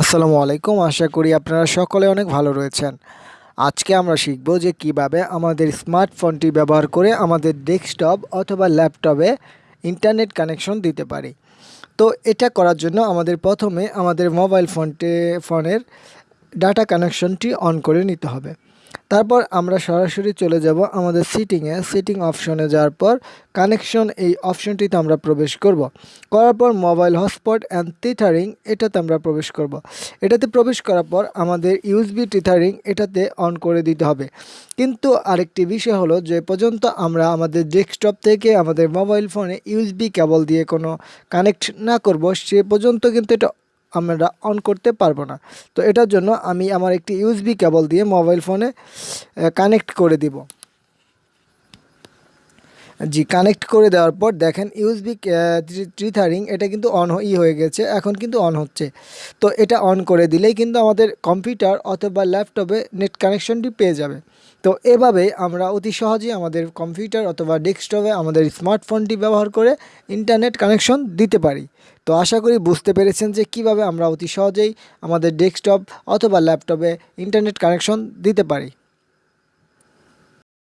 আসসালামু আলাইকুম। আশা করি আপনারা সকলে অনেক ভালো রয়েছেন। আজকে আমরা শিখব যে কীভাবে আমাদের স্মার্টফোনটি ব্যবহার করে আমাদের ডেস্কটপ অথবা ল্যাপটপে ইন্টারনেট কানেকশন দিতে পারি। তো এটা করার জন্য আমাদের প্রথমে আমাদের মোবাইল ফোনটে, ফোনের ডাটা কানেকশনটি অন করে নিতে হবে। তারপর আমরা সরাসরি চলে যাব আমাদের সিটিংয়ে সিটিং অপশনে যাওয়ার পর কানেকশন এই অপশনটিতে আমরা প্রবেশ করব। করার পর মোবাইল হটস্পট অ্যান্ড টিথারিং এটাতে আমরা প্রবেশ করব। এটাতে প্রবেশ করার পর আমাদের ইউএসবি টিথারিং এটাতে অন করে দিতে হবে। কিন্তু আরেকটি বিষয় হলো যে পর্যন্ত আমরা আমাদের ডেস্কটপ থেকে আমাদের মোবাইল ফোনে ইউএসবি কেবল দিয়ে কোনো কানেক্ট না করব, সে পর্যন্ত কিন্তু এটা আমরা অন করতে পারব না। তো এটার জন্য আমি আমার একটি ইউএসবি কেবল দিয়ে মোবাইল ফোনে কানেক্ট করে দিব। জি কানেক্ট করে দেওয়ার পর দেখেন ইউএসবি ট্রিথারিং এটা কিন্তু অন ই হয়ে গেছে, এখন কিন্তু অন হচ্ছে। তো এটা অন করে দিলেই কিন্তু আমাদের কম্পিউটার অথবা ল্যাপটপে নেট কানেকশনটি পেয়ে যাবে। তো এভাবে আমরা অতি সহজেই আমাদের কম্পিউটার অথবা ডেস্কটপে আমাদের স্মার্টফোনটি ব্যবহার করে ইন্টারনেট কানেকশন দিতে পারি। তো আশা করি বুঝতে পেরেছেন যে কীভাবে আমরা অতি সহজেই আমাদের ডেস্কটপ অথবা ল্যাপটপে ইন্টারনেট কানেকশন দিতে পারি।